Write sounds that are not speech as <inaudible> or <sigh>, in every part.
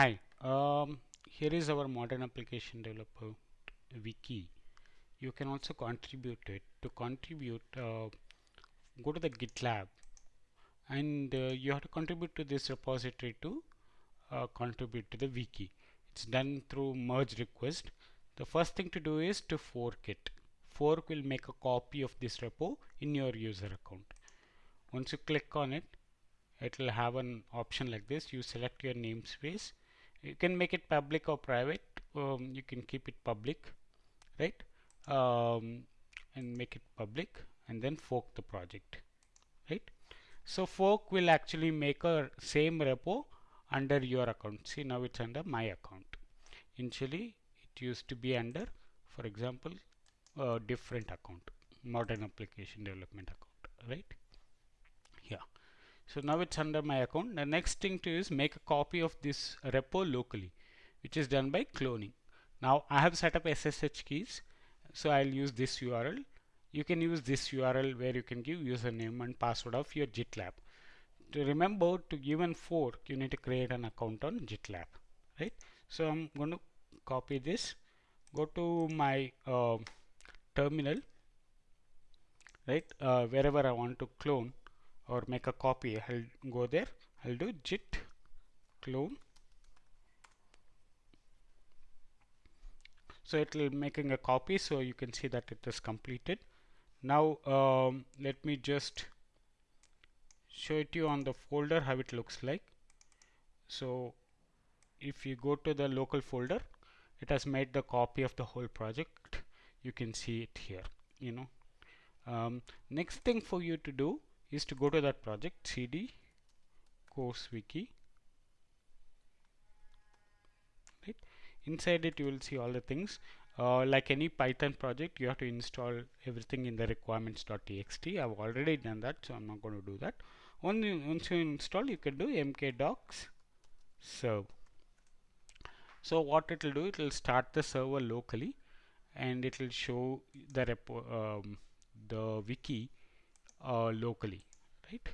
Hi, um, here is our modern application developer wiki. You can also contribute it. To contribute, uh, go to the GitLab and uh, you have to contribute to this repository to uh, contribute to the wiki. It's done through merge request. The first thing to do is to fork it. Fork will make a copy of this repo in your user account. Once you click on it, it will have an option like this. You select your namespace. You can make it public or private. Um, you can keep it public, right? Um, and make it public and then fork the project, right? So fork will actually make a same repo under your account. See now it's under my account. Initially it used to be under, for example, a different account, modern application development account, right? So now it's under my account. The next thing to is make a copy of this repo locally, which is done by cloning. Now I have set up SSH keys, so I'll use this URL. You can use this URL where you can give username and password of your GitLab. To remember to give an fork, you need to create an account on GitLab, right? So I'm going to copy this, go to my uh, terminal, right? Uh, wherever I want to clone or make a copy. I'll go there. I'll do git clone. So it will making a copy so you can see that it is completed. Now um, let me just show it to you on the folder how it looks like. So if you go to the local folder it has made the copy of the whole project. You can see it here you know. Um, next thing for you to do is to go to that project cd course wiki. Right? Inside it you will see all the things. Uh, like any python project you have to install everything in the requirements.txt i've already done that so i'm not going to do that. Only once you install you can do mkdocs serve. So what it will do it will start the server locally and it will show the repo um, the wiki uh, locally right?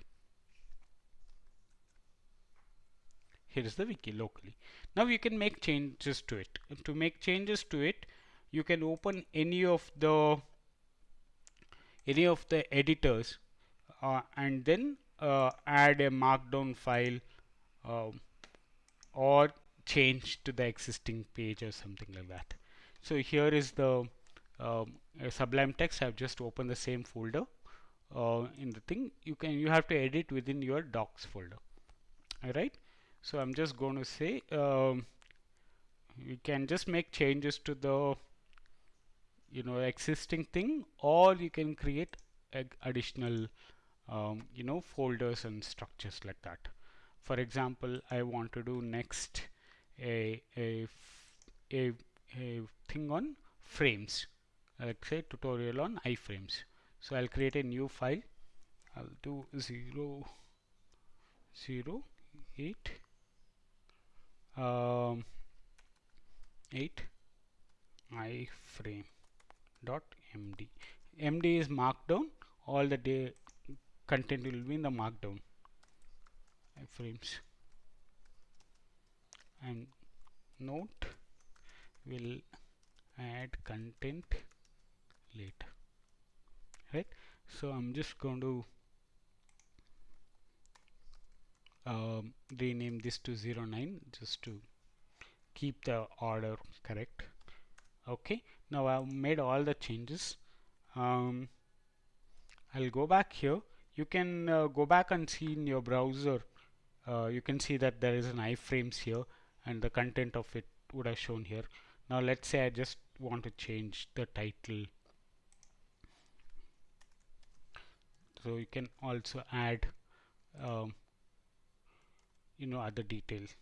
Here is the wiki locally. Now you can make changes to it. And to make changes to it you can open any of the any of the editors uh, and then uh, add a markdown file uh, or change to the existing page or something like that. So here is the um, sublime text. I've just opened the same folder uh, in the thing you can you have to edit within your docs folder. Alright? So I'm just going to say um, you can just make changes to the you know existing thing or you can create additional um, you know folders and structures like that. For example I want to do next a a a, a thing on frames. Like say tutorial on iframes so I'll create a new file. I'll do 0 0 8 um, 8 iframe dot md md is markdown all the day content will be in the markdown iframes. And note will add content later right? So I'm just going to um, rename this to 09 just to keep the order correct. Okay now I've made all the changes. Um, I'll go back here. You can uh, go back and see in your browser. Uh, you can see that there is an iframes here and the content of it would have shown here. Now let's say I just want to change the title so you can also add um, you know other details.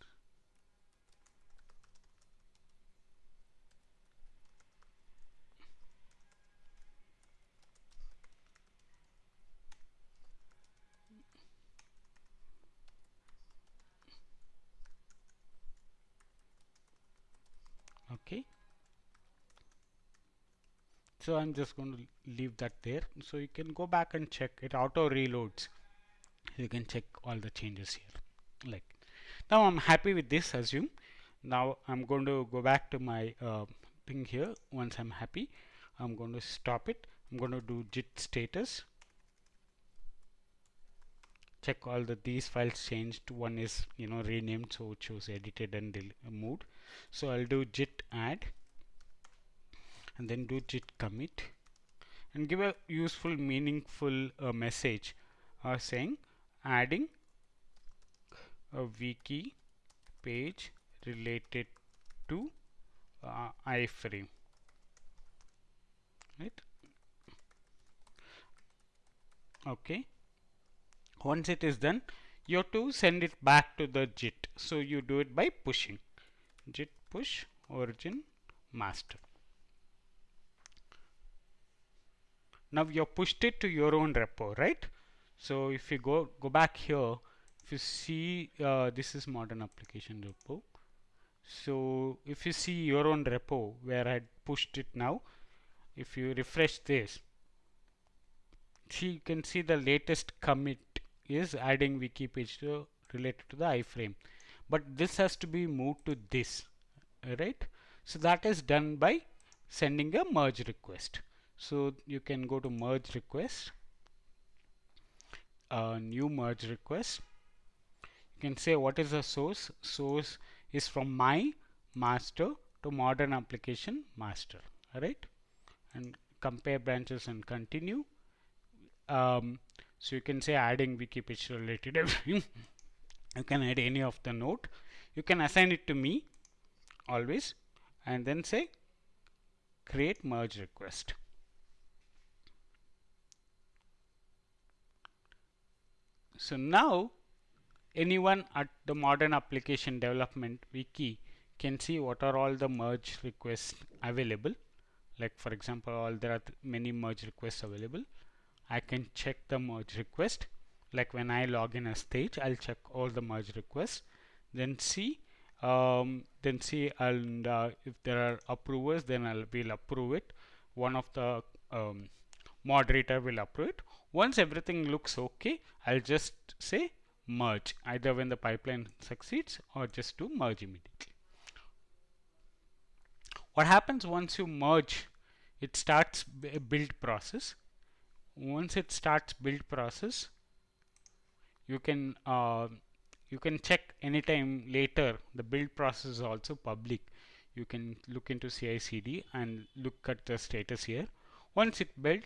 Okay so I'm just going to leave that there. So you can go back and check. It auto reloads. You can check all the changes here. Like now I'm happy with this assume. Now I'm going to go back to my uh, thing here. Once I'm happy I'm going to stop it. I'm going to do git status. Check all the these files changed. One is you know renamed so shows edited and moved so I'll do git add and then do git commit and give a useful meaningful uh, message uh, saying adding a wiki page related to uh, iframe. Right? Okay. Once it is done you have to send it back to the git. So you do it by pushing. git push origin master now you have pushed it to your own repo right? So if you go go back here if you see uh, this is modern application repo. So if you see your own repo where I pushed it now if you refresh this see you can see the latest commit is adding wiki page to related to the iframe. But this has to be moved to this right? So that is done by sending a merge request so you can go to merge request new merge request. You can say what is the source? Source is from my master to modern application master right? And compare branches and continue. Um, so you can say adding wiki page related everything. <laughs> You can add any of the node. You can assign it to me always and then say create merge request so now anyone at the modern application development wiki can see what are all the merge requests available. Like for example all there are many merge requests available. I can check the merge request. Like when I log in a stage I'll check all the merge requests. Then see um, then see and uh, if there are approvers then I'll will approve it. One of the um, moderator will approve it. Once everything looks okay I'll just say merge either when the pipeline succeeds or just to merge immediately. What happens once you merge it starts a build process. Once it starts build process you can uh, you can check anytime later. The build process is also public. You can look into CI/CD and look at the status here. Once it built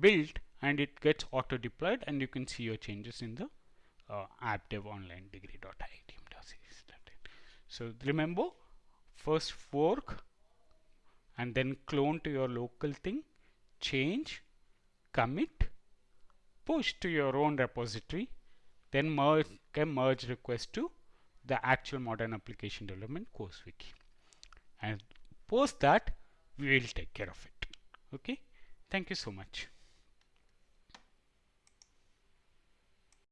built and it gets auto deployed and you can see your changes in the uh, appdev online degree.iitm.series. so remember first fork and then clone to your local thing change commit push to your own repository then merge a merge request to the actual modern application development course wiki. And post that we will take care of it. Okay thank you so much